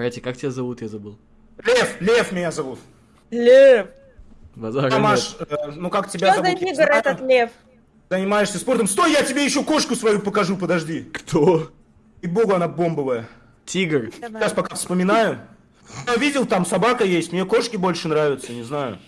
Братья, как тебя зовут, я забыл. Лев, Лев меня зовут. Лев. Базара Тамаш, э, ну как тебя Что за зовут? я тигр этот лев? Занимаешься спортом. Стой, я тебе еще кошку свою покажу, подожди. Кто? И богу она бомбовая. Тигр. Сейчас пока вспоминаю. Я видел, там собака есть, мне кошки больше нравятся, не знаю.